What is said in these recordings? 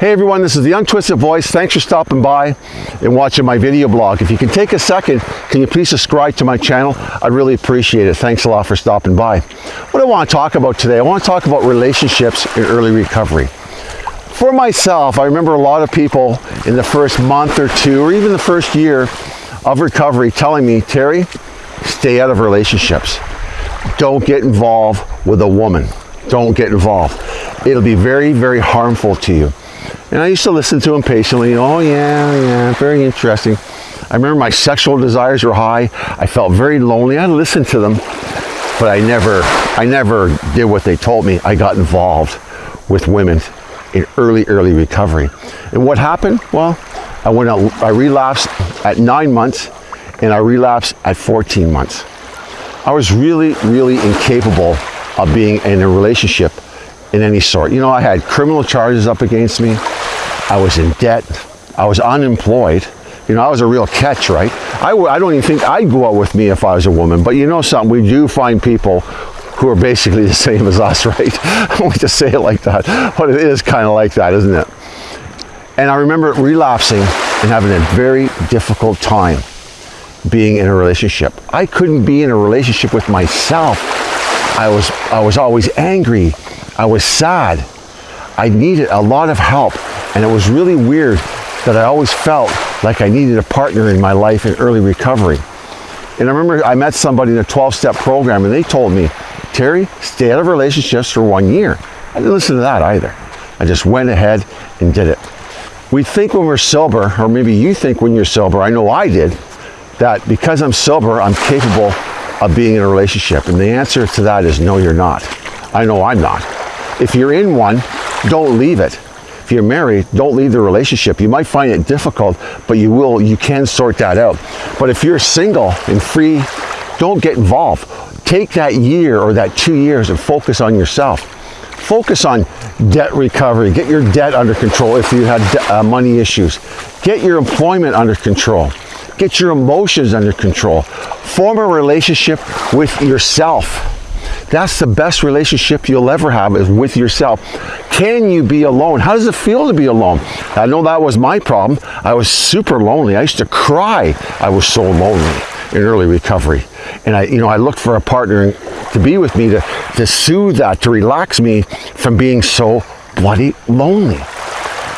Hey everyone, this is the Untwisted Voice. Thanks for stopping by and watching my video blog. If you can take a second, can you please subscribe to my channel? I'd really appreciate it. Thanks a lot for stopping by. What I want to talk about today, I want to talk about relationships in early recovery. For myself, I remember a lot of people in the first month or two, or even the first year of recovery telling me, Terry, stay out of relationships. Don't get involved with a woman. Don't get involved. It'll be very, very harmful to you. And I used to listen to him patiently. Oh, yeah, yeah, very interesting. I remember my sexual desires were high. I felt very lonely. I listened to them, but I never, I never did what they told me. I got involved with women in early, early recovery. And what happened? Well, I went out, I relapsed at nine months and I relapsed at 14 months. I was really, really incapable of being in a relationship in any sort. You know, I had criminal charges up against me. I was in debt. I was unemployed. You know, I was a real catch, right? I, I don't even think I'd go out with me if I was a woman. But you know something, we do find people who are basically the same as us, right? I like to say it like that, but it is kind of like that, isn't it? And I remember relapsing and having a very difficult time being in a relationship. I couldn't be in a relationship with myself. I was, I was always angry. I was sad. I needed a lot of help. And it was really weird that I always felt like I needed a partner in my life in early recovery. And I remember I met somebody in a 12-step program and they told me, Terry, stay out of relationships for one year. I didn't listen to that either. I just went ahead and did it. We think when we're sober, or maybe you think when you're sober, I know I did, that because I'm sober, I'm capable of being in a relationship. And the answer to that is no, you're not. I know I'm not. If you're in one, don't leave it. If you're married, don't leave the relationship. You might find it difficult, but you will, you can sort that out. But if you're single and free, don't get involved. Take that year or that two years and focus on yourself. Focus on debt recovery. Get your debt under control if you had uh, money issues. Get your employment under control. Get your emotions under control. Form a relationship with yourself. That's the best relationship you'll ever have is with yourself. Can you be alone? How does it feel to be alone? I know that was my problem. I was super lonely. I used to cry. I was so lonely in early recovery. And I, you know, I looked for a partner to be with me to, to soothe that, to relax me from being so bloody lonely.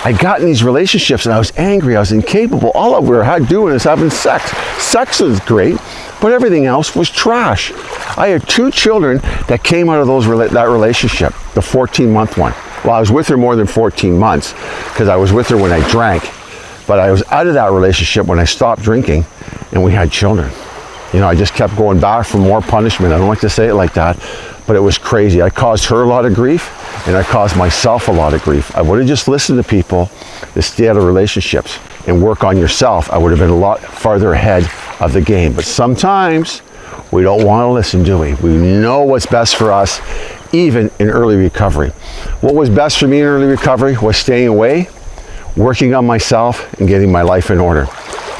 I got in these relationships and I was angry, I was incapable. All I were had doing is having sex. Sex was great, but everything else was trash. I had two children that came out of those that relationship, the 14 month one. Well, I was with her more than 14 months because I was with her when I drank, but I was out of that relationship when I stopped drinking and we had children. You know, I just kept going back for more punishment. I don't like to say it like that, but it was crazy. I caused her a lot of grief and I caused myself a lot of grief. I would have just listened to people to stay out of relationships and work on yourself. I would have been a lot farther ahead of the game. But sometimes we don't want to listen, do we? We know what's best for us, even in early recovery. What was best for me in early recovery was staying away, working on myself, and getting my life in order.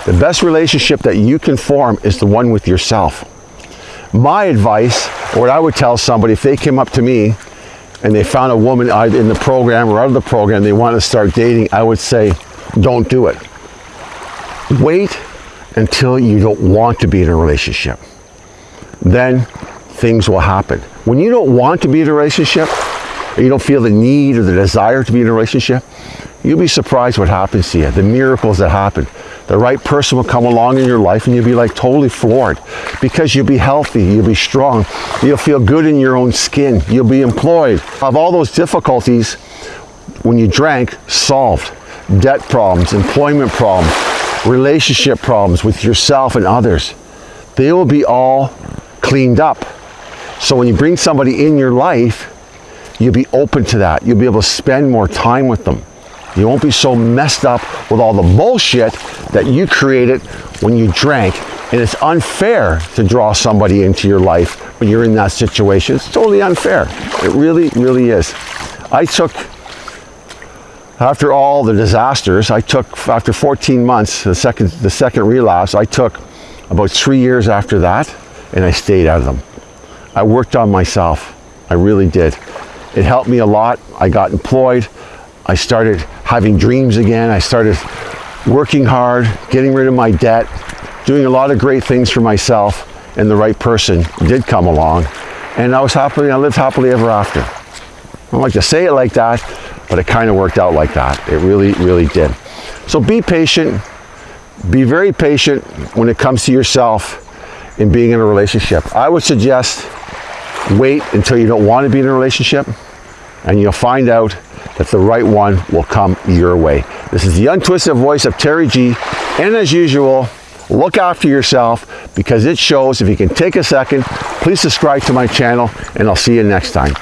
The best relationship that you can form is the one with yourself. My advice, or what I would tell somebody if they came up to me and they found a woman either in the program or out of the program, they want to start dating, I would say, don't do it. Wait until you don't want to be in a relationship. Then things will happen. When you don't want to be in a relationship, or you don't feel the need or the desire to be in a relationship, you'll be surprised what happens to you, the miracles that happen. The right person will come along in your life and you'll be like totally floored because you'll be healthy, you'll be strong, you'll feel good in your own skin, you'll be employed. Of all those difficulties, when you drank, solved. Debt problems, employment problems, relationship problems with yourself and others. They will be all cleaned up. So when you bring somebody in your life, you'll be open to that. You'll be able to spend more time with them. You won't be so messed up with all the bullshit that you created when you drank. And it's unfair to draw somebody into your life when you're in that situation. It's totally unfair. It really, really is. I took, after all the disasters, I took, after 14 months, the second, the second relapse, I took about three years after that, and I stayed out of them. I worked on myself. I really did. It helped me a lot. I got employed. I started having dreams again. I started working hard, getting rid of my debt, doing a lot of great things for myself, and the right person did come along. And I was happily, I lived happily ever after. I don't like to say it like that, but it kind of worked out like that. It really, really did. So be patient. Be very patient when it comes to yourself and being in a relationship. I would suggest wait until you don't want to be in a relationship and you'll find out that the right one will come your way. This is the untwisted voice of Terry G. And as usual, look after yourself because it shows. If you can take a second, please subscribe to my channel and I'll see you next time.